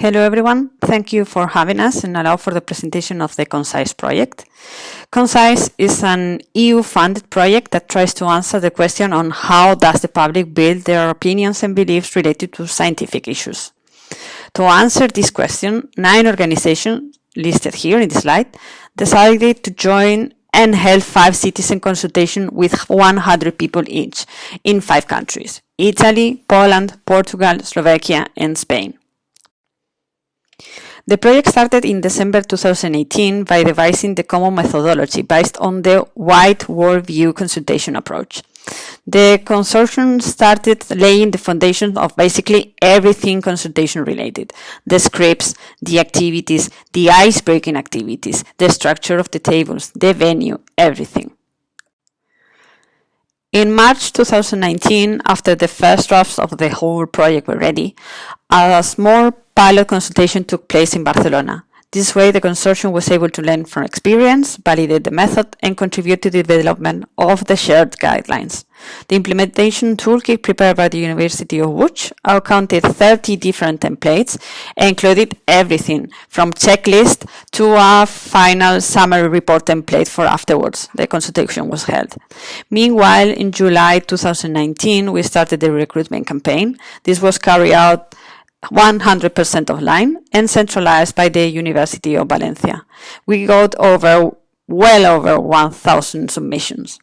Hello everyone, thank you for having us and allow for the presentation of the Concise project. Concise is an EU-funded project that tries to answer the question on how does the public build their opinions and beliefs related to scientific issues. To answer this question, nine organizations listed here in the slide decided to join and held five citizen consultation with 100 people each in five countries, Italy, Poland, Portugal, Slovakia, and Spain. The project started in December 2018 by devising the common methodology based on the wide worldview consultation approach. The consortium started laying the foundation of basically everything consultation related. The scripts, the activities, the ice-breaking activities, the structure of the tables, the venue, everything. In March 2019, after the first drafts of the whole project were ready, a small pilot consultation took place in Barcelona. This way, the consortium was able to learn from experience, validate the method, and contribute to the development of the shared guidelines. The implementation toolkit prepared by the University of Łódź counted 30 different templates and included everything from checklist to a final summary report template for afterwards. The consultation was held. Meanwhile, in July 2019, we started the recruitment campaign. This was carried out 100% online and centralized by the University of Valencia. We got over well over 1,000 submissions.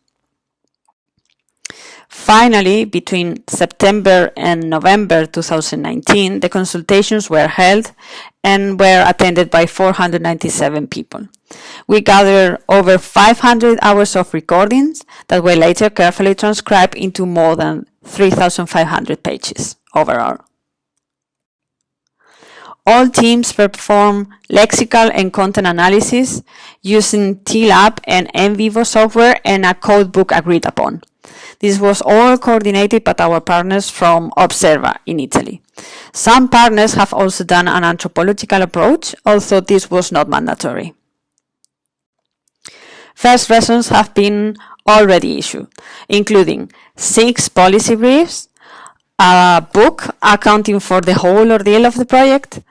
Finally, between September and November 2019, the consultations were held and were attended by 497 people. We gathered over 500 hours of recordings that were later carefully transcribed into more than 3,500 pages overall. All teams perform lexical and content analysis using TLAB and NVivo software and a codebook agreed upon. This was all coordinated by our partners from Observa in Italy. Some partners have also done an anthropological approach, although this was not mandatory. First lessons have been already issued, including six policy briefs, a book accounting for the whole ordeal of the project,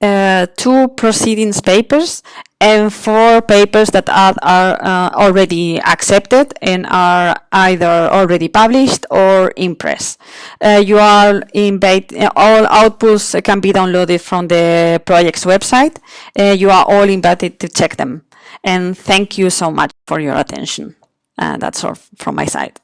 uh, two proceedings papers, and four papers that are, are uh, already accepted and are either already published or in press. Uh, you are invite, all outputs can be downloaded from the project's website. Uh, you are all invited to check them. And thank you so much for your attention. Uh, that's all from my side.